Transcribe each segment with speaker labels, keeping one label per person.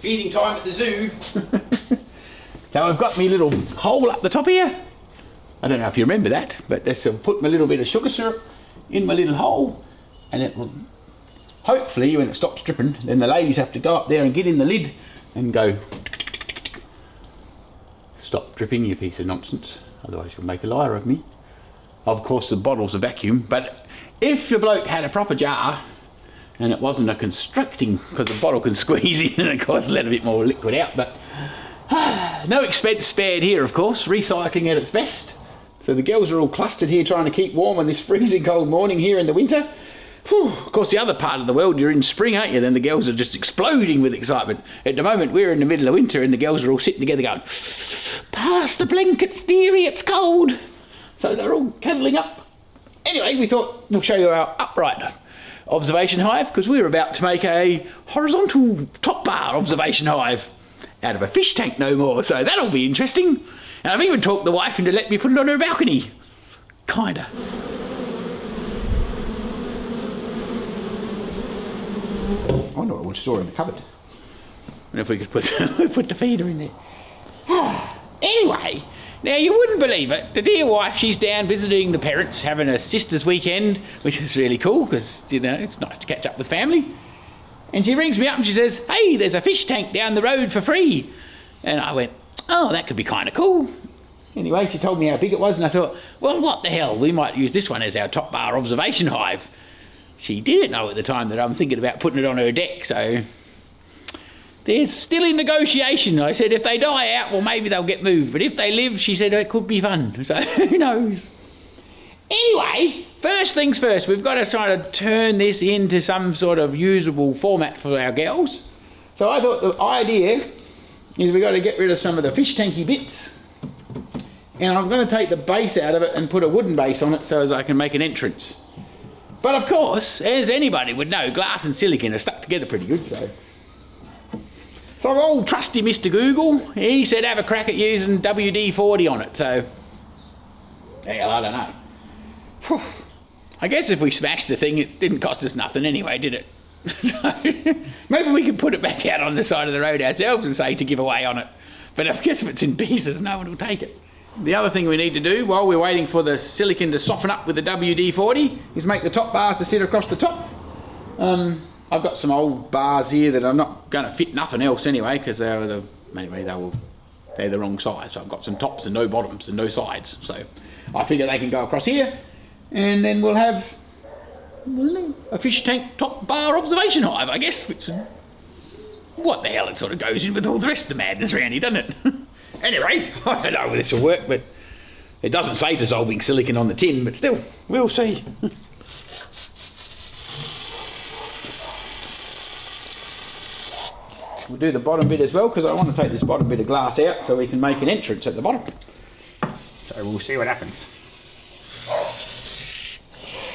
Speaker 1: feeding time at the zoo. now I've got me little hole up the top here. I don't know if you remember that, but that's I'll put my little bit of sugar syrup in my little hole, and it will. Hopefully, when it stops dripping, then the ladies have to go up there and get in the lid and go. Stop dripping, you piece of nonsense. Otherwise, you'll make a liar of me. Of course, the bottle's a vacuum, but if the bloke had a proper jar and it wasn't a constricting, because the bottle can squeeze in and of course let a bit more liquid out, but no expense spared here, of course, recycling at its best. So the girls are all clustered here trying to keep warm on this freezing cold morning here in the winter. Whew. Of course, the other part of the world, you're in spring, aren't you? Then the girls are just exploding with excitement. At the moment, we're in the middle of winter and the girls are all sitting together going, Pass the blankets, dearie, it's cold. So they're all cuddling up. Anyway, we thought we'll show you our upright observation hive because we're about to make a horizontal top bar observation hive out of a fish tank no more. So that'll be interesting. And I've even talked the wife into letting me put it on her balcony. Kinda. I wonder what we'll store in the cupboard. And if we could put put the feeder in there. anyway, now you wouldn't believe it. The dear wife, she's down visiting the parents, having a sister's weekend, which is really cool because you know it's nice to catch up with family. And she rings me up and she says, "Hey, there's a fish tank down the road for free." And I went, "Oh, that could be kind of cool." Anyway, she told me how big it was, and I thought, "Well, what the hell? We might use this one as our top bar observation hive." She didn't know at the time that I'm thinking about putting it on her deck, so they're still in negotiation. I said if they die out, well, maybe they'll get moved. But if they live, she said it could be fun. So who knows? Anyway, first things first, we've got to try to turn this into some sort of usable format for our girls. So I thought the idea is we've got to get rid of some of the fish tanky bits. And I'm going to take the base out of it and put a wooden base on it so as I can make an entrance. But of course, as anybody would know, glass and silicon are stuck together pretty good, so. So old trusty Mr. Google, he said have a crack at using WD-40 on it, so. Hell, I don't know. Whew. I guess if we smashed the thing, it didn't cost us nothing anyway, did it? so, maybe we could put it back out on the side of the road ourselves and say to give away on it. But I guess if it's in pieces, no one will take it. The other thing we need to do while we're waiting for the silicon to soften up with the WD-40 is make the top bars to sit across the top. Um, I've got some old bars here that I'm not going to fit nothing else anyway because they're the anyway they will they're the wrong size. So I've got some tops and no bottoms and no sides. So I figure they can go across here, and then we'll have a fish tank top bar observation hive, I guess. Which, what the hell? It sort of goes in with all the rest of the madness around here, doesn't it? anyway, I don't know whether this will work, but it doesn't say dissolving silicon on the tin, but still, we'll see. We'll do the bottom bit as well because I want to take this bottom bit of glass out so we can make an entrance at the bottom. So we'll see what happens.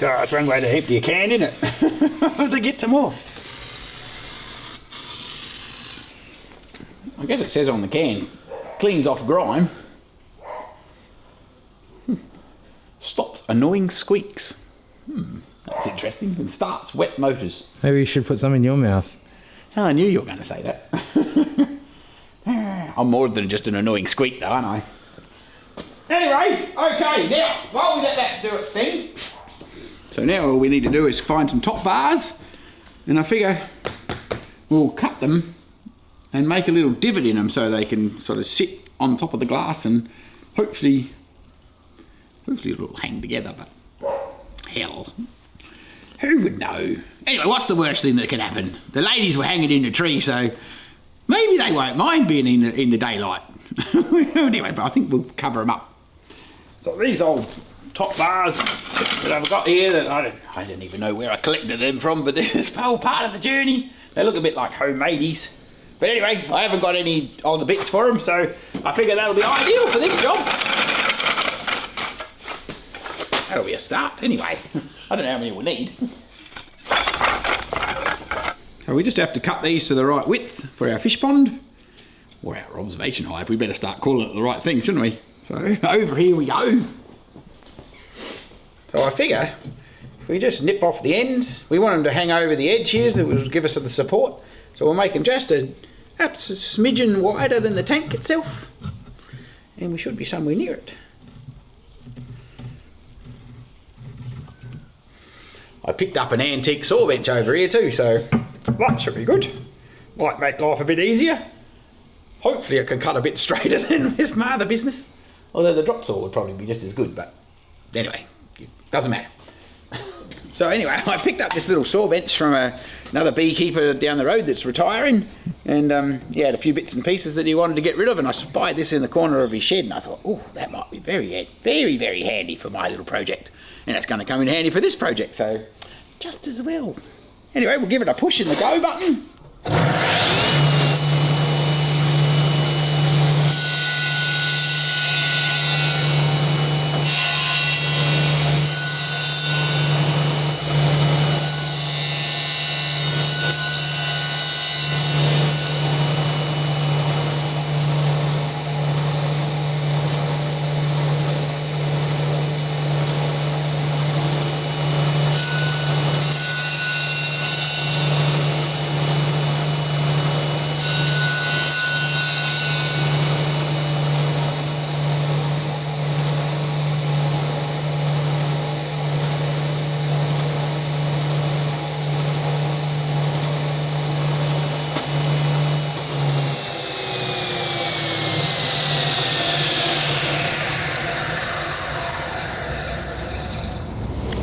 Speaker 1: God, that's one way to empty a can, isn't it? to get some more. I guess it says on the can, cleans off grime. Hmm. Stops annoying squeaks. Hmm, that's interesting. And starts wet motors.
Speaker 2: Maybe you should put some in your mouth.
Speaker 1: Oh, I knew you were going to say that. I'm more than just an annoying squeak, though, aren't I? Anyway, okay, now, while we let that do its thing, so now all we need to do is find some top bars, and I figure we'll cut them and make a little divot in them so they can sort of sit on top of the glass and hopefully, hopefully it'll hang together, but hell, who would know? Anyway, what's the worst thing that can happen? The ladies were hanging in the tree, so maybe they won't mind being in the, in the daylight. anyway, but I think we'll cover them up. So these old top bars that I've got here that I don't, I don't even know where I collected them from, but this is all part of the journey. They look a bit like homemadeies. But anyway, I haven't got any on the bits for them, so I figure that'll be ideal for this job. That'll be a start, anyway. I don't know how many we'll need. So we just have to cut these to the right width for our fish pond, or our observation hive. We better start calling it the right thing, shouldn't we? So over here we go. So I figure if we just nip off the ends, we want them to hang over the edge here that will give us the support. So we'll make them just a, a smidgen wider than the tank itself. And we should be somewhere near it. I picked up an antique saw bench over here too, so that should be good. Might make life a bit easier. Hopefully it can cut a bit straighter than with my other business. Although the drop saw would probably be just as good, but anyway, it doesn't matter. So anyway, I picked up this little saw bench from a, another beekeeper down the road that's retiring, and um, he had a few bits and pieces that he wanted to get rid of, and I spied this in the corner of his shed, and I thought, oh, that might be very, very, very handy for my little project, and it's going to come in handy for this project, so just as well. Anyway, we'll give it a push in the go button.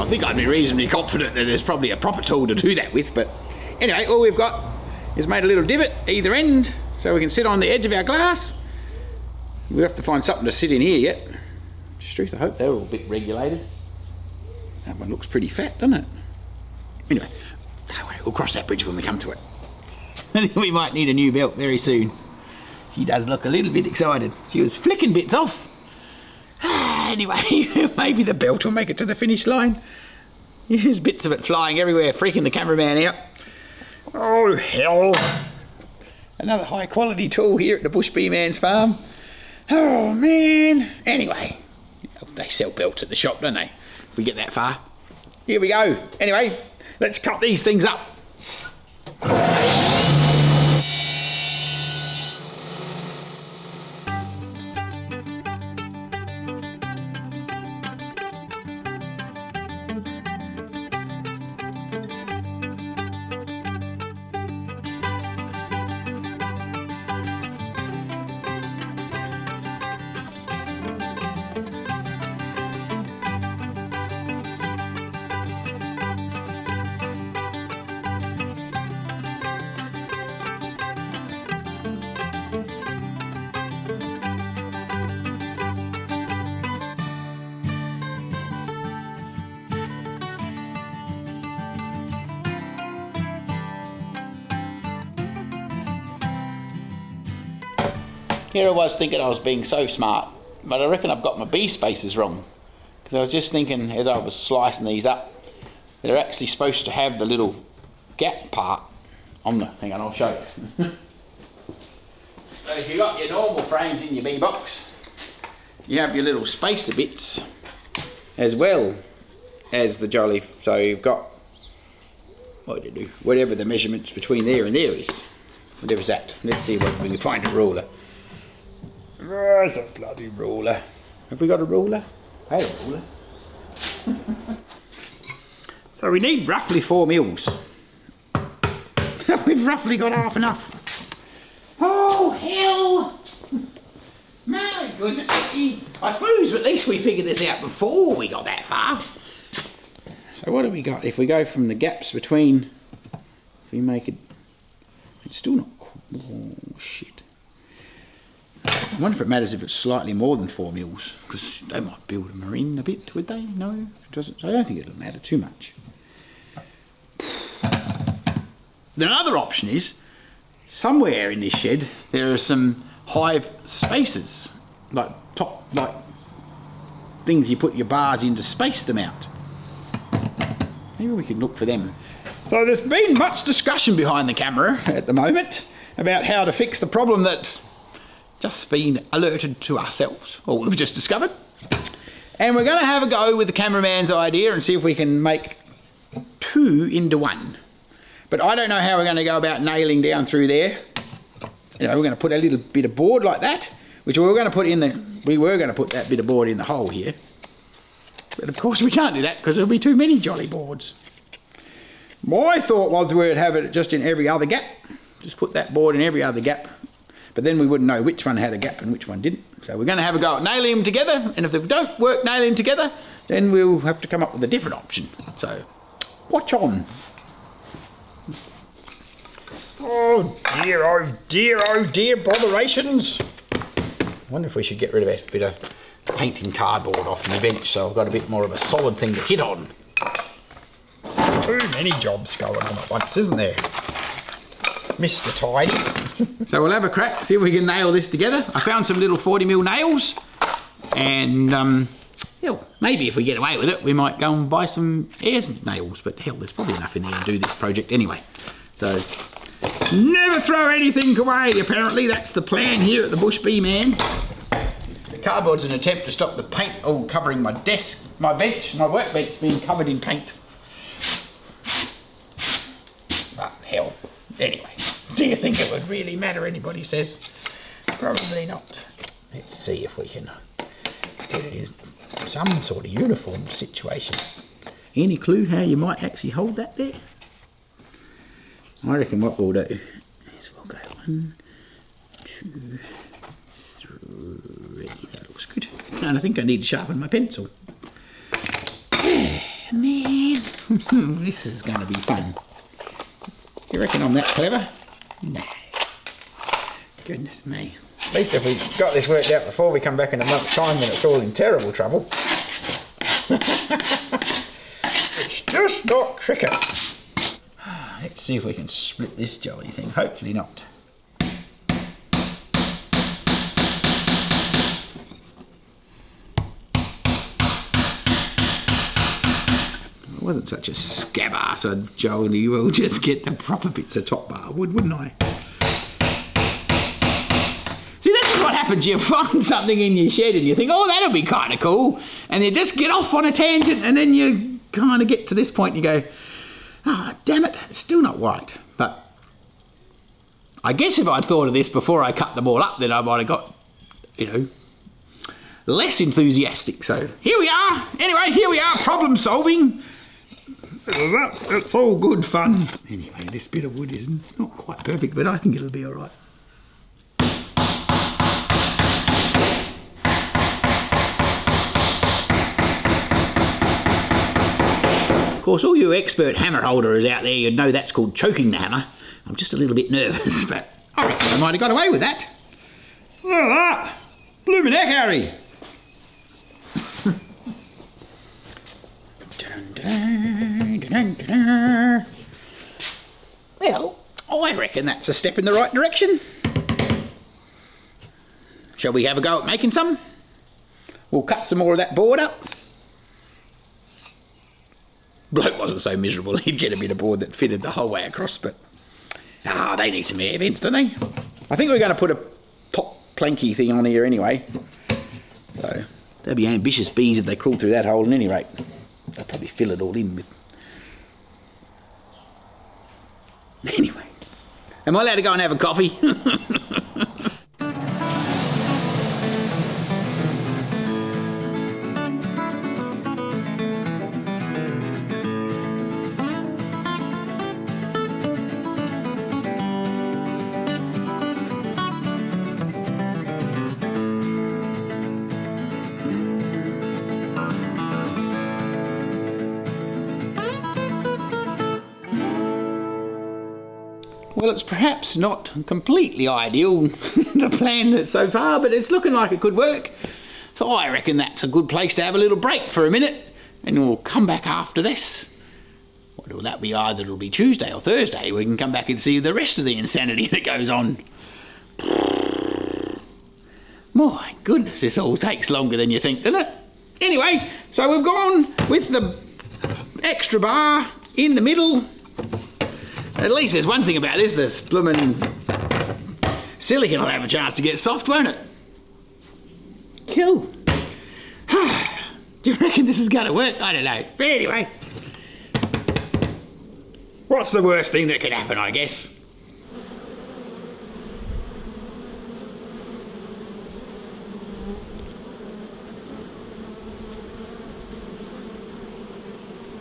Speaker 1: I think I'd be reasonably confident that there's probably a proper tool to do that with, but anyway, all we've got is made a little divot either end so we can sit on the edge of our glass. We have to find something to sit in here yet. Truth, I hope they're all a bit regulated. That one looks pretty fat, doesn't it? Anyway, we'll cross that bridge when we come to it. We might need a new belt very soon. She does look a little bit excited. She was flicking bits off. Anyway, maybe the belt will make it to the finish line. There's bits of it flying everywhere, freaking the cameraman out. Oh, hell. Another high quality tool here at the Bush Bee Man's farm. Oh, man. Anyway, they sell belts at the shop, don't they? If we get that far. Here we go. Anyway, let's cut these things up. Here I was thinking I was being so smart, but I reckon I've got my bee spaces wrong. Because I was just thinking as I was slicing these up, they're actually supposed to have the little gap part on the, hang on, I'll show you. so if you've got your normal frames in your bee box, you have your little spacer bits as well as the jolly, so you've got, what you do, whatever the measurements between there and there is. Whatever's that. Let's see what we can find a ruler. There's a bloody ruler. Have we got a ruler? Hey, a ruler. so we need roughly four mils. We've roughly got half enough. Oh, hell! My goodness I suppose at least we figured this out before we got that far. So what do we got? If we go from the gaps between, if we make it, it's still not, oh shit. I wonder if it matters if it's slightly more than four mils, because they might build a marine a bit, would they? No, it doesn't. I don't think it'll matter too much. The other option is, somewhere in this shed, there are some hive spaces, like top, like things you put your bars in to space them out. Maybe we could look for them. So there's been much discussion behind the camera at the moment about how to fix the problem that's just been alerted to ourselves, or we've just discovered. And we're going to have a go with the cameraman's idea and see if we can make two into one. But I don't know how we're going to go about nailing down through there you know, we're going to put a little bit of board like that, which we were going to put in the, we were going to put that bit of board in the hole here. But of course we can't do that because there'll be too many jolly boards. My thought was we'd have it just in every other gap. Just put that board in every other gap. But then we wouldn't know which one had a gap and which one didn't. So we're going to have a go at nailing them together. And if they don't work nailing them together, then we'll have to come up with a different option. So watch on. Oh dear, oh dear, oh dear, botherations. I wonder if we should get rid of that bit of painting cardboard off the bench so I've got a bit more of a solid thing to hit on. Too many jobs going on at once, isn't there? Mr. Tidy. so we'll have a crack, see if we can nail this together. I found some little 40 mil nails and um, yeah, maybe if we get away with it, we might go and buy some air nails, but hell, there's probably enough in there to do this project anyway. So, never throw anything away, apparently. That's the plan here at the Bush Bee Man. The cardboard's an attempt to stop the paint all covering my desk, my bench, my workbench being covered in paint. But hell, anyway, do you think it would really matter, anybody says? Probably not. Let's see if we can get it in some sort of uniform situation. Any clue how you might actually hold that there? I reckon what we'll do is we'll go one, two, three. That looks good. And I think I need to sharpen my pencil. Man, this is going to be fun. You reckon I'm that clever? No. Goodness me. At least if we got this worked out before we come back in a month's time when it's all in terrible trouble. it's just not cricket. Ah, let's see if we can split this jolly thing. Hopefully not. Wasn't such a scab ass, I'd jolly well just get the proper bits of top bar wood, wouldn't I? See, this is what happens. You find something in your shed and you think, oh, that'll be kind of cool. And you just get off on a tangent and then you kind of get to this point and you go, ah, oh, damn it, still not white. But I guess if I'd thought of this before I cut them all up, then I might have got, you know, less enthusiastic. So here we are. Anyway, here we are, problem solving. It's all good fun. Anyway, this bit of wood is not quite perfect, but I think it'll be all right. Of course, all you expert hammer holders out there, you'd know that's called choking the hammer. I'm just a little bit nervous, but I reckon I might have got away with that. All right. Blooming heck, Harry. Well, I reckon that's a step in the right direction. Shall we have a go at making some? We'll cut some more of that board up. Bloke wasn't so miserable, he'd get a bit of board that fitted the whole way across, but... Ah, they need some air vents, don't they? I think we're going to put a top planky thing on here anyway. So, they'll be ambitious bees if they crawl through that hole at any rate. They'll probably fill it all in with... Anyway, am I allowed to go and have a coffee? Well, it's perhaps not completely ideal, the plan so far, but it's looking like it could work. So I reckon that's a good place to have a little break for a minute, and we'll come back after this. Well, that be either it'll be Tuesday or Thursday. We can come back and see the rest of the insanity that goes on. My goodness, this all takes longer than you think, doesn't it? Anyway, so we've gone with the extra bar in the middle at least there's one thing about this, this blooming silicon will have a chance to get soft, won't it? Cool. Do you reckon this is to work? I don't know. But anyway, what's the worst thing that could happen, I guess?